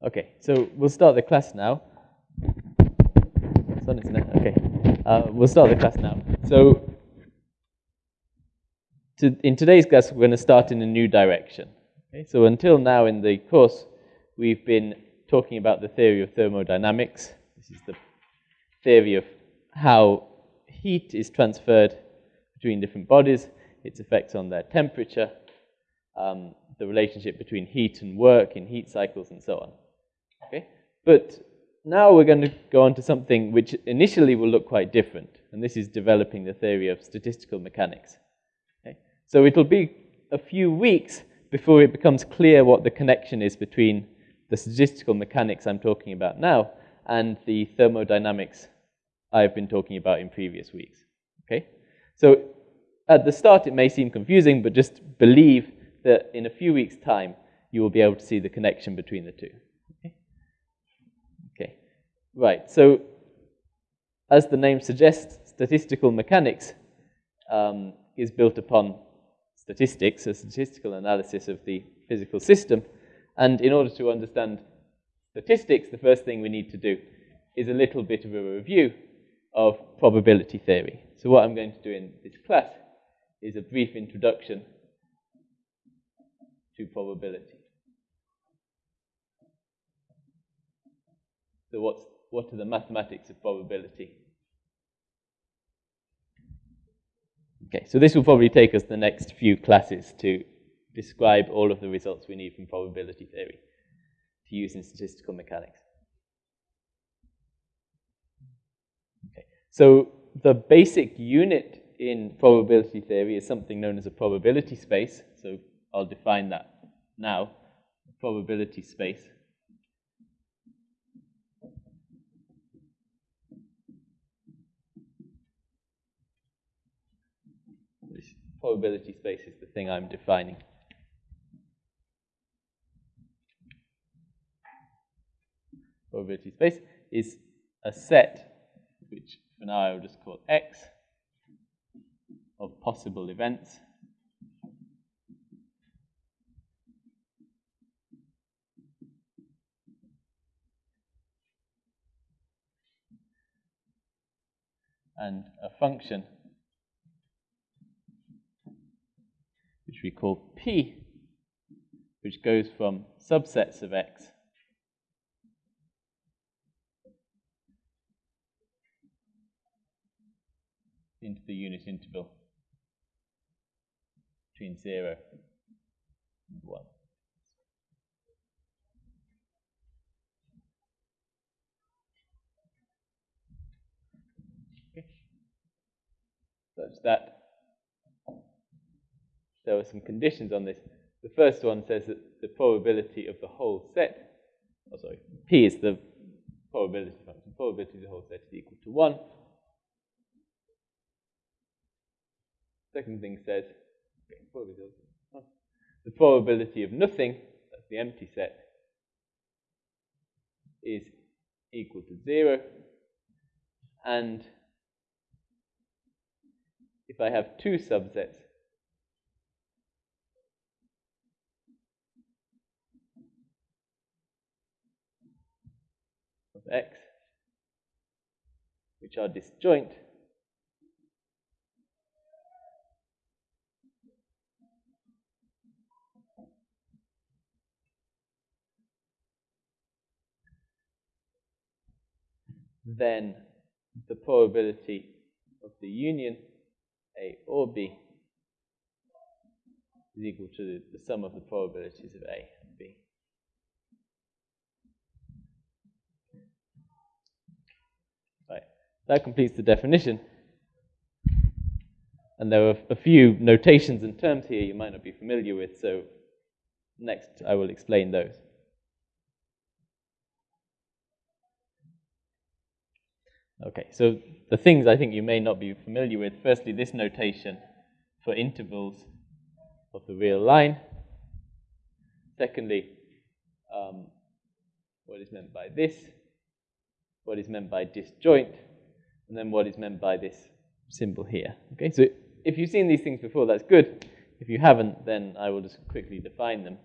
Okay, so we'll start the class now. It's on, it? Okay, uh, we'll start the class now. So, to, in today's class, we're going to start in a new direction. Okay, so until now in the course, we've been talking about the theory of thermodynamics. This is the theory of how heat is transferred between different bodies, its effects on their temperature, um, the relationship between heat and work in heat cycles, and so on. Okay? But now we're going to go on to something which initially will look quite different, and this is developing the theory of statistical mechanics. Okay? So it'll be a few weeks before it becomes clear what the connection is between the statistical mechanics I'm talking about now and the thermodynamics I've been talking about in previous weeks. Okay? So at the start it may seem confusing, but just believe that in a few weeks' time you will be able to see the connection between the two. Right, so as the name suggests, statistical mechanics um, is built upon statistics, a statistical analysis of the physical system. And in order to understand statistics, the first thing we need to do is a little bit of a review of probability theory. So what I'm going to do in this class is a brief introduction to probability. So what's what are the mathematics of probability? Okay, so this will probably take us the next few classes to describe all of the results we need from probability theory to use in statistical mechanics. Okay, so the basic unit in probability theory is something known as a probability space. So I'll define that now. Probability space probability space is the thing I'm defining. Probability space is a set, which for now I will just call X, of possible events. And a function which we call P, which goes from subsets of X into the unit interval between 0 and 1. Okay. Such that there are some conditions on this. The first one says that the probability of the whole set, oh sorry, P is the probability function, probability of the whole set is equal to 1. Second thing says, the probability of nothing, that's the empty set, is equal to 0. And if I have two subsets, x, which are disjoint, then the probability of the union A or B is equal to the sum of the probabilities of A and B. That completes the definition. And there are a few notations and terms here you might not be familiar with, so next I will explain those. Okay, so the things I think you may not be familiar with, firstly, this notation for intervals of the real line. Secondly, um, what is meant by this, what is meant by disjoint, and then what is meant by this symbol here. Okay, so if you've seen these things before, that's good. If you haven't, then I will just quickly define them.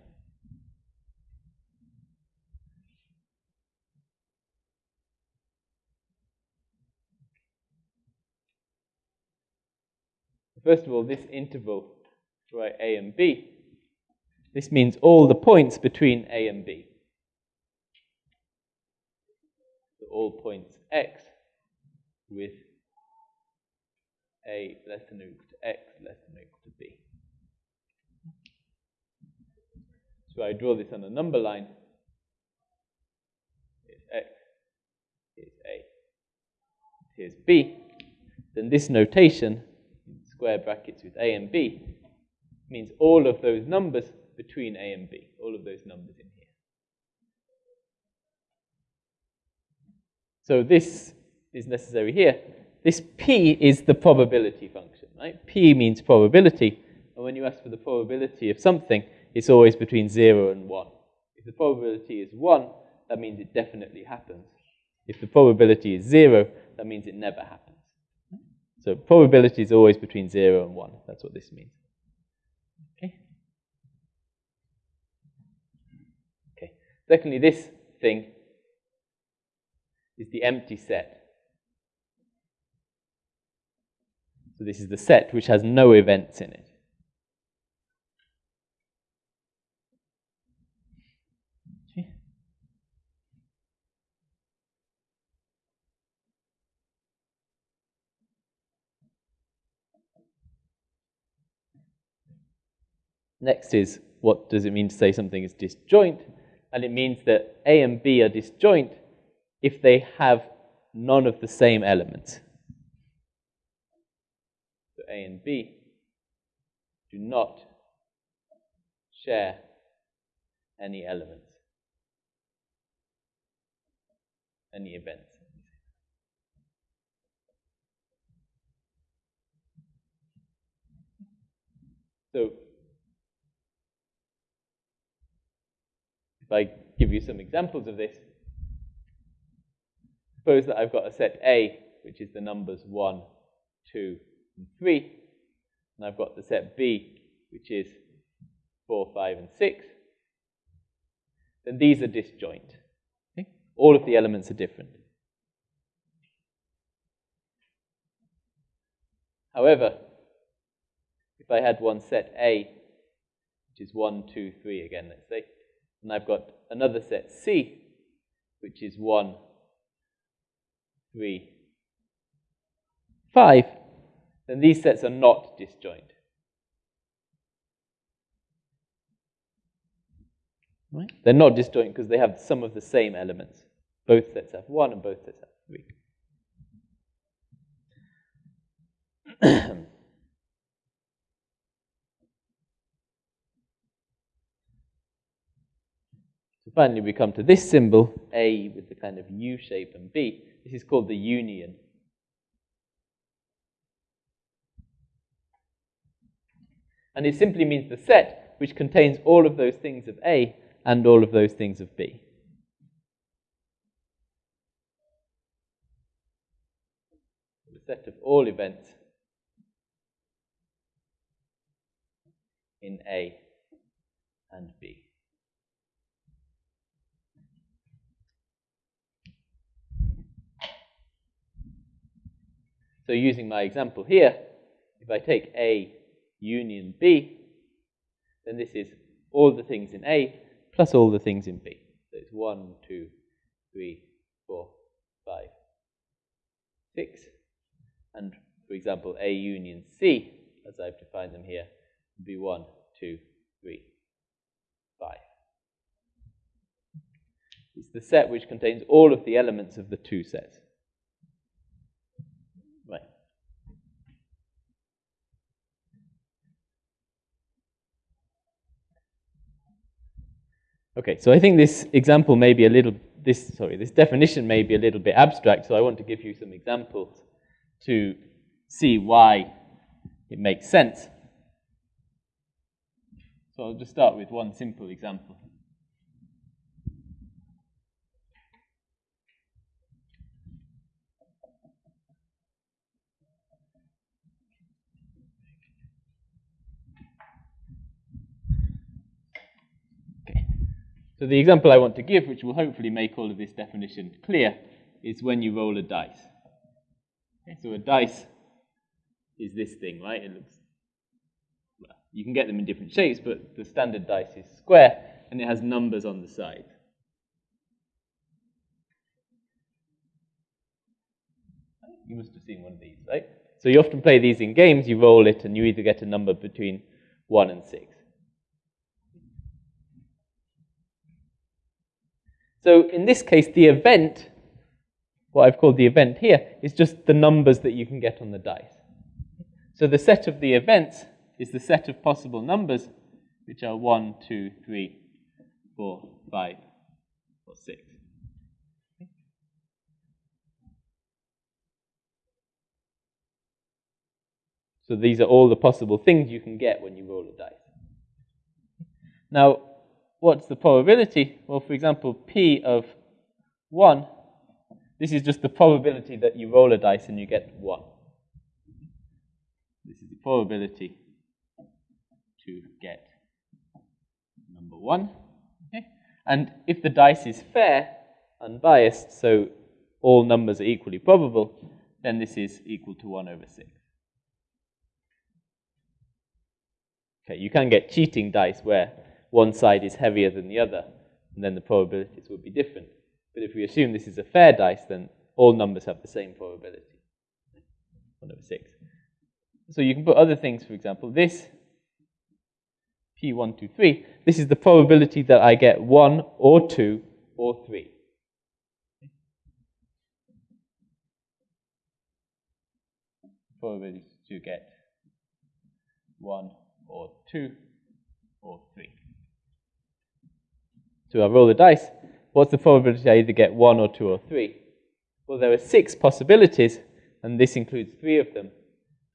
First of all, this interval right A and B, this means all the points between A and B. So all points x with A less than or equal to x less than or equal to B. So I draw this on a number line. Here's x, here's A, here's B. Then this notation, square brackets with A and B, means all of those numbers between A and B, all of those numbers in here. So this is necessary here. This P is the probability function, right? P means probability. And when you ask for the probability of something, it's always between 0 and 1. If the probability is 1, that means it definitely happens. If the probability is 0, that means it never happens. So probability is always between 0 and 1. That's what this means. Okay? Okay. Secondly, this thing is the empty set. So this is the set which has no events in it. Next is what does it mean to say something is disjoint? And it means that A and B are disjoint if they have none of the same elements. A and B do not share any elements, any events. So if I give you some examples of this, suppose that I've got a set A, which is the numbers 1, 2, and 3, and I've got the set B, which is 4, 5, and 6, then these are disjoint. Okay? All of the elements are different. However, if I had one set A, which is 1, 2, 3 again, let's say, and I've got another set C, which is 1, 3, 5, then these sets are not disjoint. Right? They're not disjoint because they have some of the same elements. Both sets have 1 and both sets have 3. So finally, we come to this symbol, A with the kind of U shape and B. This is called the union. And it simply means the set which contains all of those things of A and all of those things of B. The set of all events in A and B. So using my example here, if I take A union B, then this is all the things in A plus all the things in B. So it's 1, 2, 3, 4, 5, 6. And for example, A union C, as I've defined them here, would be 1, 2, 3, 5. It's the set which contains all of the elements of the two sets. Okay, so I think this example may be a little, this, sorry, this definition may be a little bit abstract, so I want to give you some examples to see why it makes sense. So I'll just start with one simple example. So the example I want to give, which will hopefully make all of this definition clear, is when you roll a dice. Okay, so a dice is this thing, right? It looks, well, you can get them in different shapes, but the standard dice is square, and it has numbers on the side. You must have seen one of these, right? So you often play these in games, you roll it, and you either get a number between 1 and 6. So in this case, the event, what I've called the event here, is just the numbers that you can get on the dice. So the set of the events is the set of possible numbers, which are 1, 2, 3, 4, 5, or 6. So these are all the possible things you can get when you roll a dice. Now, what's the probability? Well, for example, P of 1, this is just the probability that you roll a dice and you get 1. This is the probability to get number 1. Okay? And if the dice is fair, unbiased, so all numbers are equally probable, then this is equal to 1 over 6. Okay, you can get cheating dice where one side is heavier than the other, and then the probabilities would be different. But if we assume this is a fair dice, then all numbers have the same probability. 1 over 6. So you can put other things, for example, this P1, 2, 3, this is the probability that I get 1 or 2 or 3. Probability to get 1 or 2 or 3. So I roll the dice. What's the probability I either get 1 or 2 or 3? Well, there are six possibilities, and this includes three of them,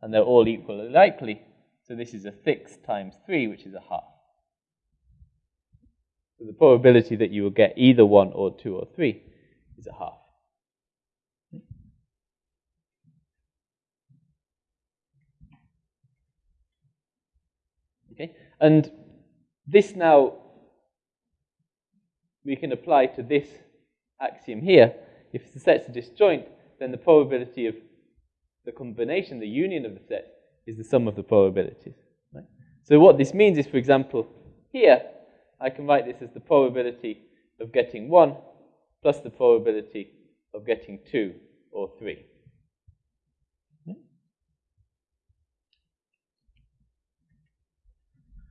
and they're all equally likely. So this is a 6 times 3, which is a half. So the probability that you will get either 1 or 2 or 3 is a half. Okay? And this now we can apply to this axiom here. If the sets are disjoint, then the probability of the combination, the union of the sets, is the sum of the probabilities. Right? So what this means is, for example, here, I can write this as the probability of getting 1 plus the probability of getting 2 or 3.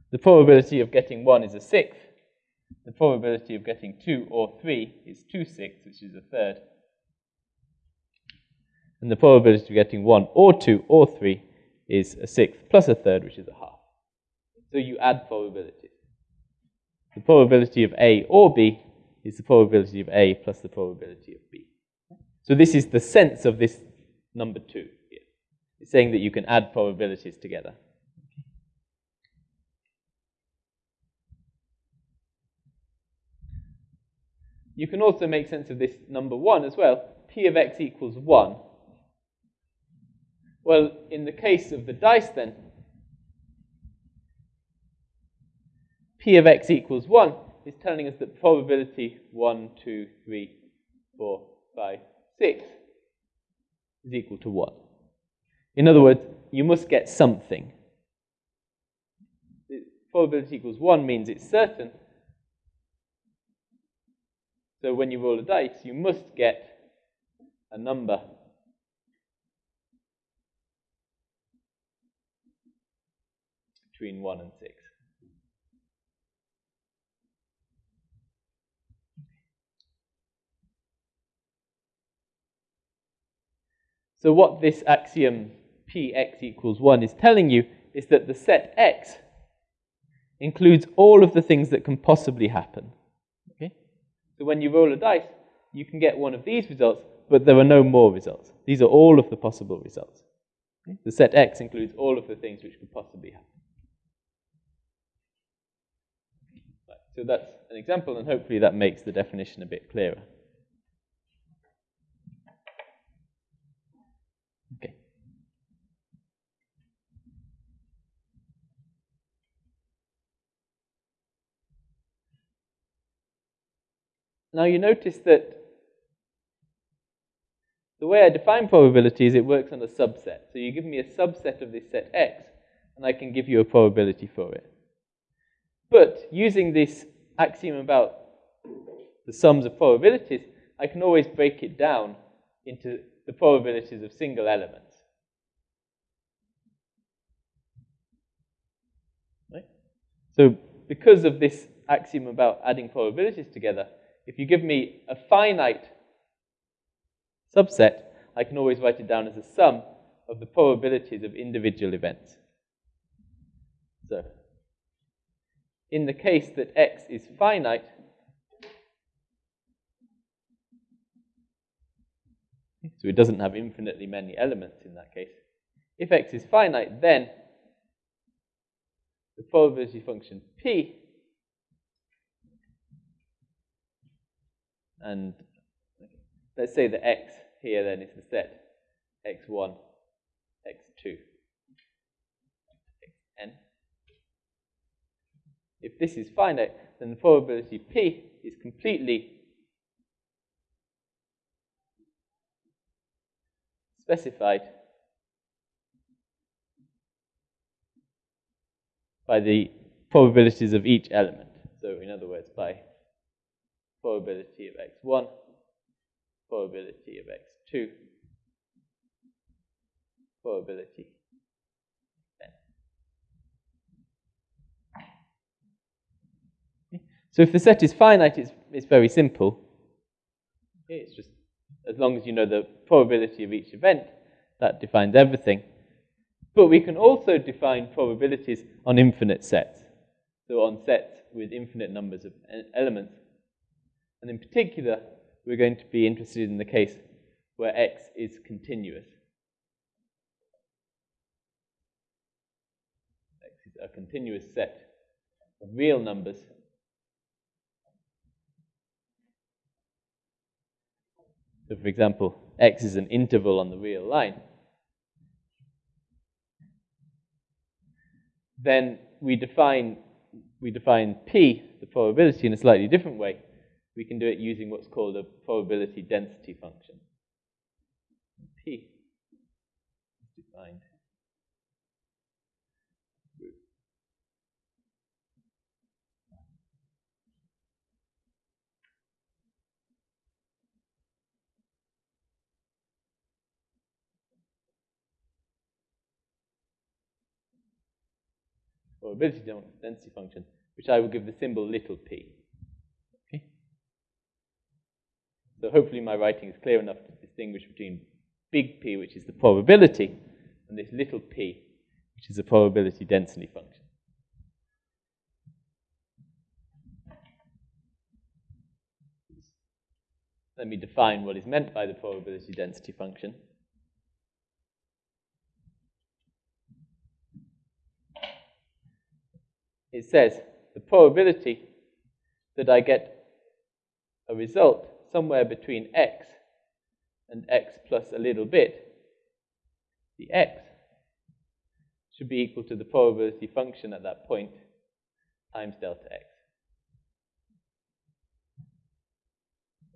The probability of getting 1 is a sixth. The probability of getting 2 or 3 is 2 sixths, which is a third. And the probability of getting 1 or 2 or 3 is a sixth plus a third, which is a half. So you add probabilities. The probability of A or B is the probability of A plus the probability of B. So this is the sense of this number 2 here. It's saying that you can add probabilities together. You can also make sense of this number 1 as well. P of x equals 1. Well, in the case of the dice then, P of x equals 1 is telling us that probability 1, 2, 3, 4, 5, 6 is equal to 1. In other words, you must get something. Probability equals 1 means it's certain, so when you roll a dice, you must get a number between 1 and 6. So what this axiom px equals 1 is telling you is that the set x includes all of the things that can possibly happen. So when you roll a dice, you can get one of these results, but there are no more results. These are all of the possible results. Okay? The set X includes all of the things which could possibly happen. Right, so that's an example, and hopefully that makes the definition a bit clearer. Now you notice that the way I define probability is it works on a subset. So you give me a subset of this set X, and I can give you a probability for it. But using this axiom about the sums of probabilities, I can always break it down into the probabilities of single elements. Right? So because of this axiom about adding probabilities together, if you give me a finite subset, I can always write it down as a sum of the probabilities of individual events. So, in the case that x is finite, so it doesn't have infinitely many elements in that case. If x is finite, then the probability function p and let's say that x here then is the set x1, x2, xn. If this is finite, then the probability p is completely specified by the probabilities of each element. So in other words, by probability of x1, probability of x2, probability n. So if the set is finite, it's, it's very simple. It's just as long as you know the probability of each event, that defines everything. But we can also define probabilities on infinite sets, so on sets with infinite numbers of elements. And in particular, we're going to be interested in the case where x is continuous. x is a continuous set of real numbers So for example, x is an interval on the real line. Then we define, we define p, the probability, in a slightly different way. We can do it using what's called a probability density function. p is defined probability density function, which I will give the symbol little p. Okay? So hopefully my writing is clear enough to distinguish between big P, which is the probability, and this little p, which is a probability density function. Let me define what is meant by the probability density function. it says the probability that I get a result somewhere between x and x plus a little bit, the x should be equal to the probability function at that point times delta x.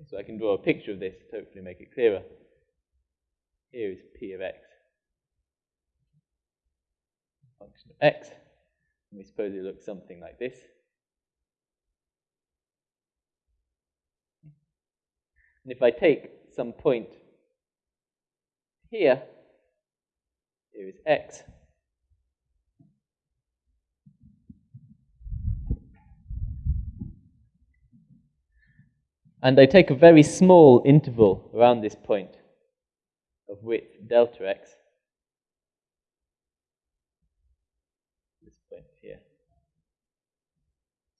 So I can draw a picture of this to hopefully make it clearer. Here is p of x, function of x. And we suppose it looks something like this. And if I take some point here, here is x. And I take a very small interval around this point of width delta x. This point here,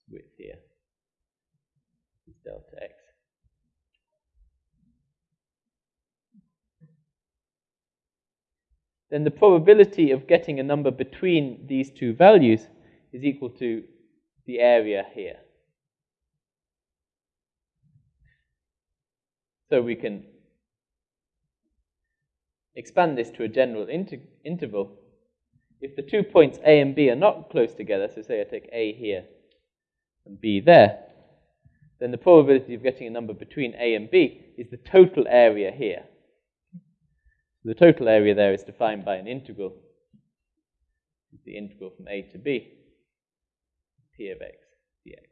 width here is delta x. Then the probability of getting a number between these two values is equal to the area here. So we can expand this to a general inter interval. If the two points A and B are not close together, so say I take A here and B there, then the probability of getting a number between A and B is the total area here. The total area there is defined by an integral. It's the integral from a to b, p of x dx.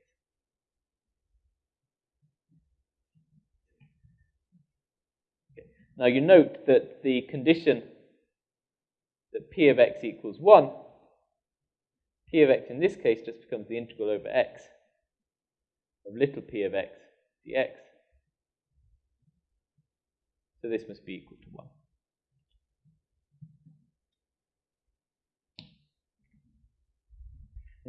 Okay. Now you note that the condition that p of x equals 1, p of x in this case just becomes the integral over x of little p of x dx. So this must be equal to 1.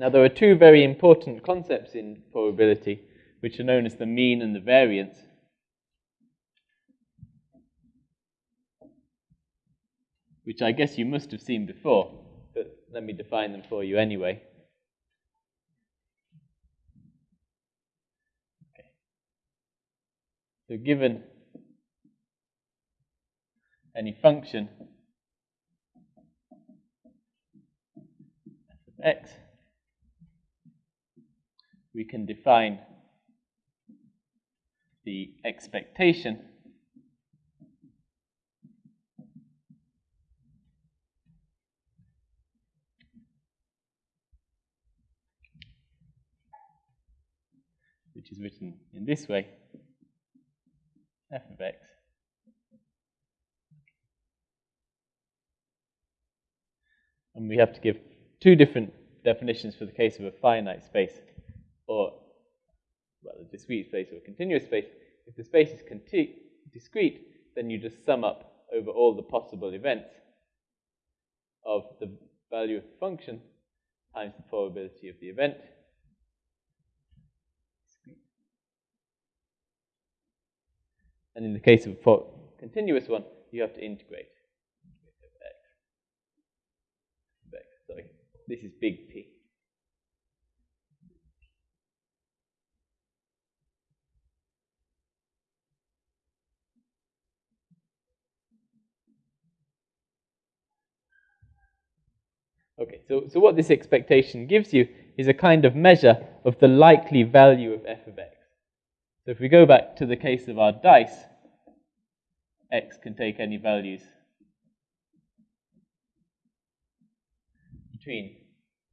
Now there are two very important concepts in probability which are known as the mean and the variance. Which I guess you must have seen before, but let me define them for you anyway. So given any function f of x, we can define the expectation. Which is written in this way f of x. And we have to give two different definitions for the case of a finite space or well, a discrete space or a continuous space. If the space is discrete, then you just sum up over all the possible events of the value of the function times the probability of the event. And in the case of a continuous one, you have to integrate. Sorry, this is big P. Okay, so, so what this expectation gives you is a kind of measure of the likely value of f of x. So if we go back to the case of our dice, x can take any values between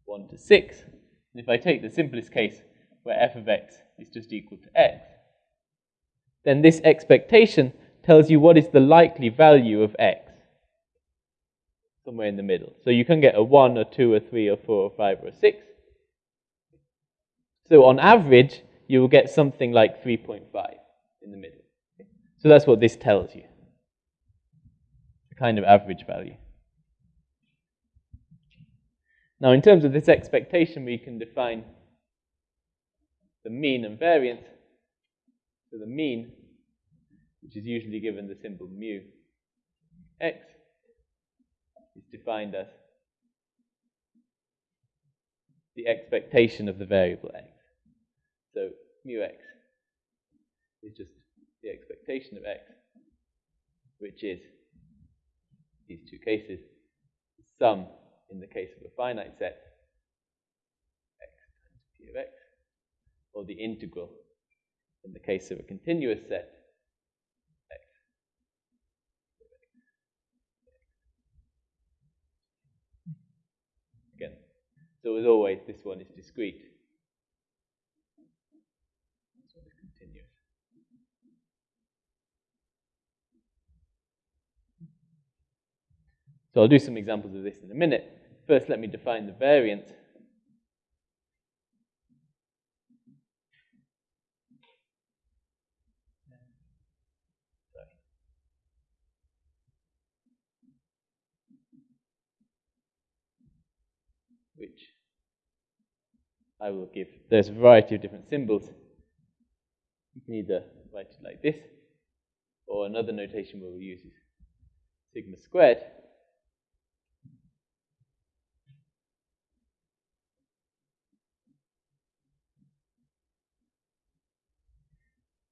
1 to 6. And if I take the simplest case where f of x is just equal to x, then this expectation tells you what is the likely value of x somewhere in the middle. So you can get a 1, a 2, a 3, a 4, a 5, or a 6. So on average, you will get something like 3.5 in the middle. So that's what this tells you. A kind of average value. Now, in terms of this expectation, we can define the mean and variance. So the mean, which is usually given the symbol mu x, defined as the expectation of the variable x. So mu x is just the expectation of x, which is these two cases, sum in the case of a finite set, x times p of x, or the integral in the case of a continuous set, So as always, this one is discrete. This one is continuous. So I'll do some examples of this in a minute. First, let me define the variance. Which I will give. There's a variety of different symbols. You can either write it like this, or another notation we'll use is sigma squared.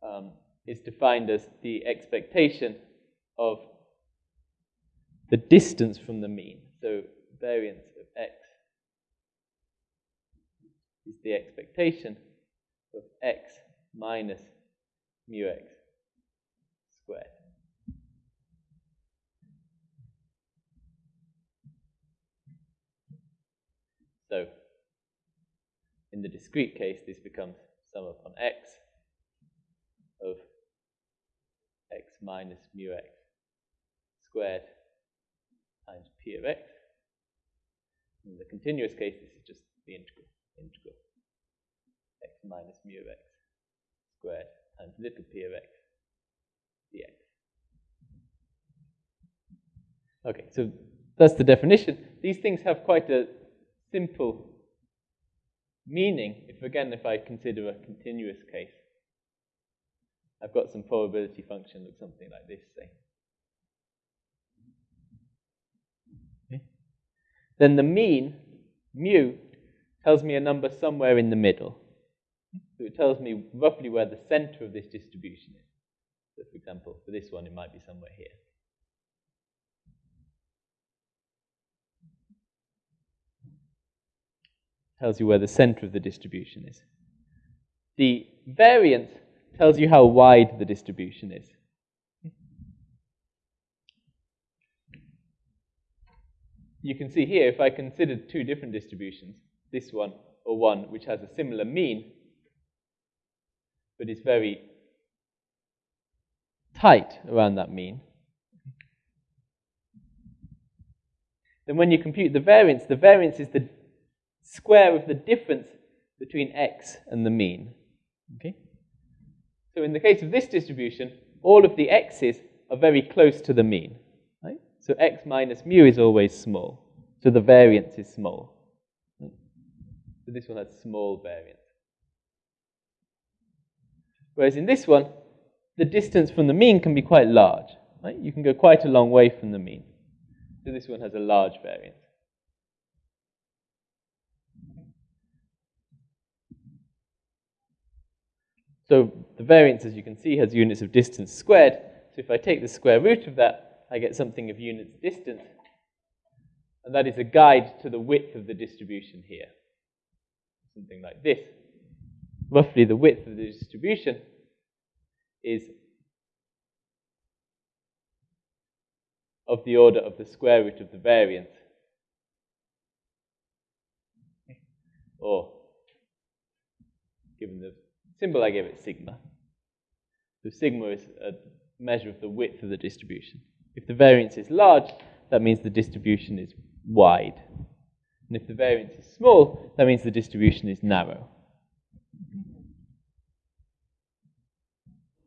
Um, is defined as the expectation of the distance from the mean. So variance is the expectation of x minus mu x squared. So in the discrete case, this becomes sum upon x of x minus mu x squared times p of x. In the continuous case, this is just the integral. Integral x minus mu of x squared times little p of x dx. Okay, so that's the definition. These things have quite a simple meaning. If again, if I consider a continuous case, I've got some probability function of something like this, say. Okay. Then the mean, mu, tells me a number somewhere in the middle. So it tells me roughly where the center of this distribution is. So for example, for this one, it might be somewhere here. Tells you where the center of the distribution is. The variance tells you how wide the distribution is. You can see here, if I consider two different distributions, this one or one which has a similar mean, but is very tight around that mean, then when you compute the variance, the variance is the square of the difference between x and the mean. Okay? So in the case of this distribution, all of the x's are very close to the mean. Right? So x minus mu is always small. So the variance is small. So this one has small variance. Whereas in this one, the distance from the mean can be quite large. Right? You can go quite a long way from the mean. So this one has a large variance. So the variance, as you can see, has units of distance squared. So if I take the square root of that, I get something of units distance. And that is a guide to the width of the distribution here. Something like this. Roughly the width of the distribution is of the order of the square root of the variance. Or, given the symbol I gave it sigma. So sigma is a measure of the width of the distribution. If the variance is large, that means the distribution is wide. And if the variance is small, that means the distribution is narrow.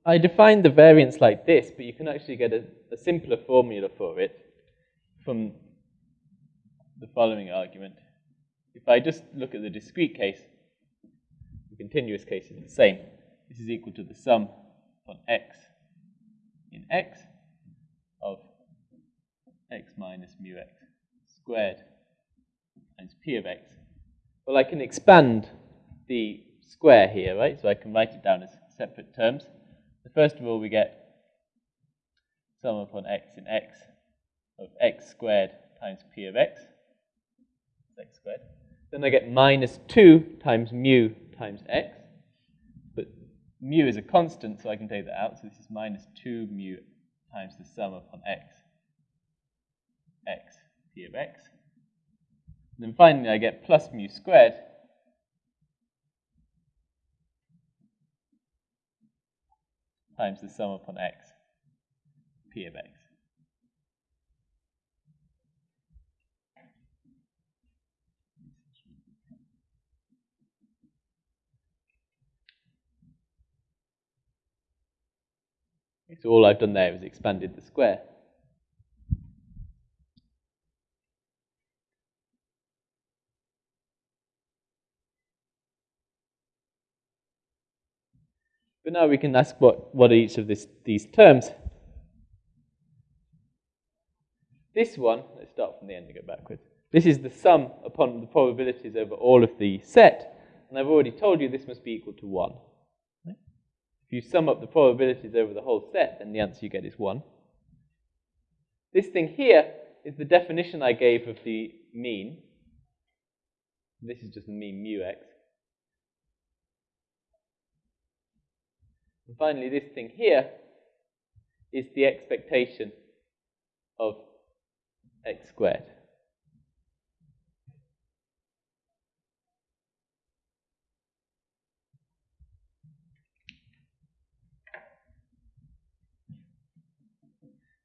I defined the variance like this, but you can actually get a, a simpler formula for it from the following argument. If I just look at the discrete case, the continuous case is the same. This is equal to the sum on x in x of x minus mu x squared times p of x. Well, I can expand the square here, right? So I can write it down as separate terms. So first of all, we get sum upon x in x of x squared times p of x, x squared. Then I get minus 2 times mu times x. But mu is a constant, so I can take that out. So this is minus 2 mu times the sum upon x, x, p of x. Then finally, I get plus mu squared times the sum upon x, p of x. So all I've done there is expanded the square. But now we can ask what, what are each of this, these terms. This one, let's start from the end and go backwards. This is the sum upon the probabilities over all of the set. And I've already told you this must be equal to 1. If you sum up the probabilities over the whole set, then the answer you get is 1. This thing here is the definition I gave of the mean. This is just the mean mu x. And finally, this thing here is the expectation of x squared.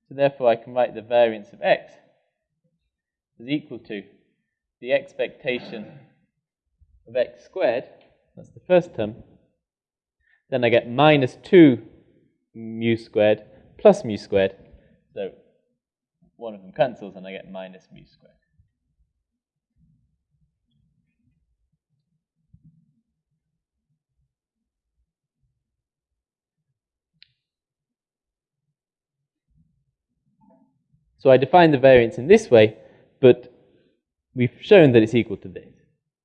So therefore I can write the variance of x is equal to the expectation of x squared, that's the first term, then I get minus 2 mu squared plus mu squared. So one of them cancels and I get minus mu squared. So I define the variance in this way, but we've shown that it's equal to this.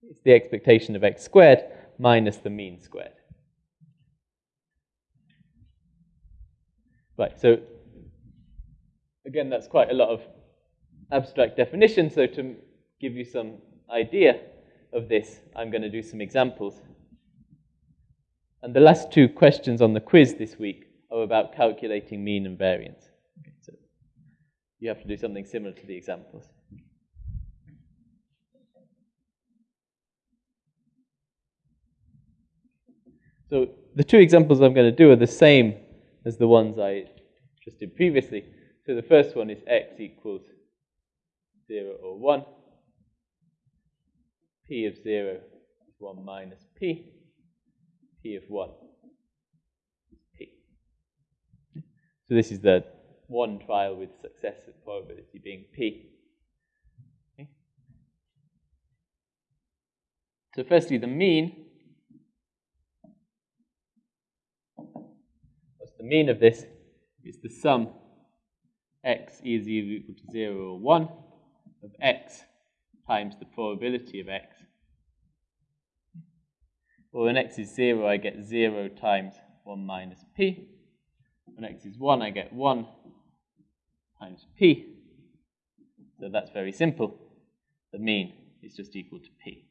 It's the expectation of x squared minus the mean squared. Right, so again, that's quite a lot of abstract definition. So to give you some idea of this, I'm going to do some examples. And the last two questions on the quiz this week are about calculating mean and variance. Okay, so you have to do something similar to the examples. So the two examples I'm going to do are the same as the ones I just did previously. So the first one is x equals 0 or 1. p of 0 is 1 minus p. p of 1 is p. So this is the one trial with success probability being p. Okay. So firstly, the mean. The mean of this? Is the sum x is equal to 0 or 1 of x times the probability of x. Well, when x is 0, I get 0 times 1 minus p. When x is 1, I get 1 times p. So that's very simple. The mean is just equal to p.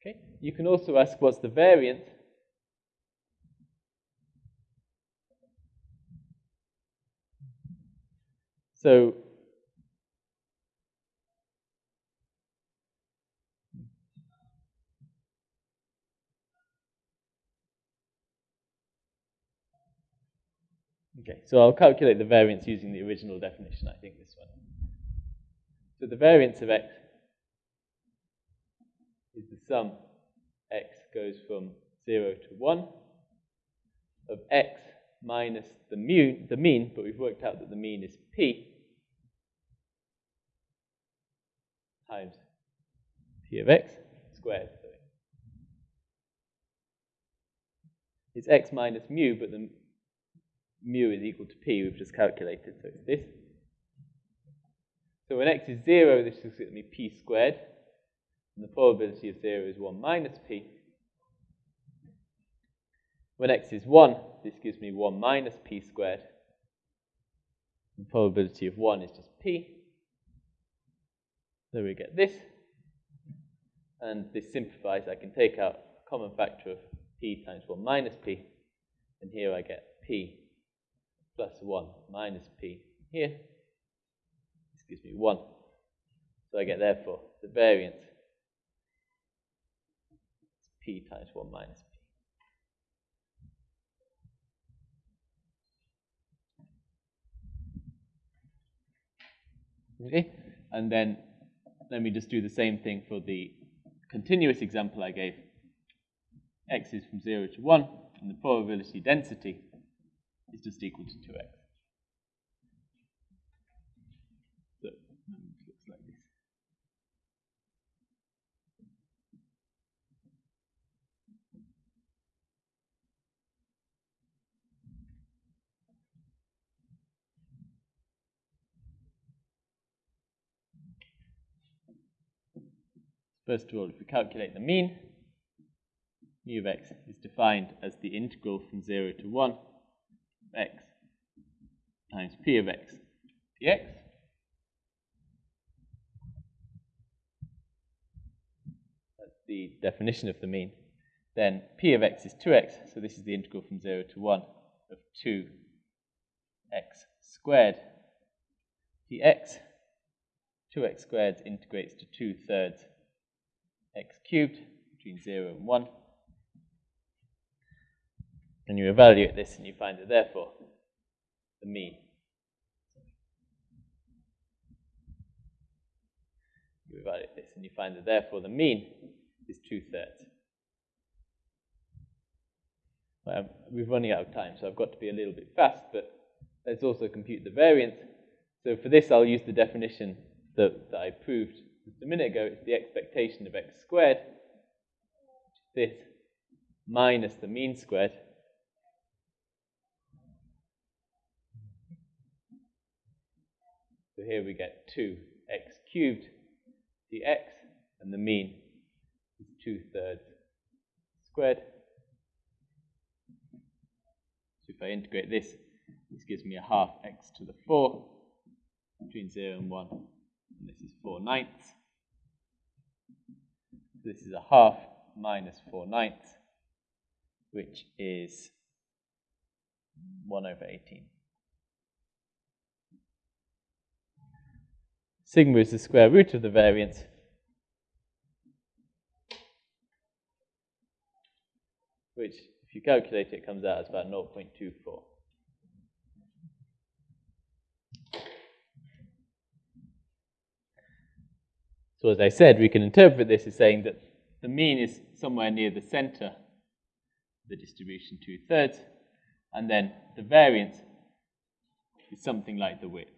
Okay. You can also ask what's the variance. So Okay, so I'll calculate the variance using the original definition, I think this one. So the variance of x is the sum x goes from 0 to 1 of x minus the, mu, the mean, but we've worked out that the mean is p, times p of x squared. It's x minus mu, but the mu is equal to p, we've just calculated, so it's this. So when x is 0, this is going to be p squared, and the probability of 0 is 1 minus p. When x is 1, this gives me 1 minus p squared. The probability of 1 is just p. So we get this. And this simplifies. I can take out a common factor of p times 1 minus p. And here I get p plus 1 minus p here. This gives me 1. So I get, therefore, the variance is p times 1 minus p. Okay, and then let me just do the same thing for the continuous example I gave. x is from 0 to 1, and the probability density is just equal to 2x. So it looks like this. First of all, if we calculate the mean, mu of x is defined as the integral from 0 to 1 of x times p of x dx. That's the definition of the mean. Then p of x is 2x, so this is the integral from 0 to 1 of 2x squared dx. 2x squared integrates to 2 thirds x cubed between 0 and 1. And you evaluate this and you find that therefore the mean you evaluate this and you find that therefore the mean is two thirds. Um, we're running out of time, so I've got to be a little bit fast, but let's also compute the variance. So for this, I'll use the definition that, that I proved just a minute ago. It's the expectation of x squared, this, minus the mean squared. So here we get 2x cubed dx, and the mean is 2 thirds squared. So if I integrate this, this gives me a half x to the 4 between 0 and 1, and this is 4 ninths. This is a half minus 4 ninths, which is 1 over 18. Sigma is the square root of the variance. Which, if you calculate it, comes out as about 0.24. So as I said, we can interpret this as saying that the mean is somewhere near the center the distribution two-thirds, and then the variance is something like the width.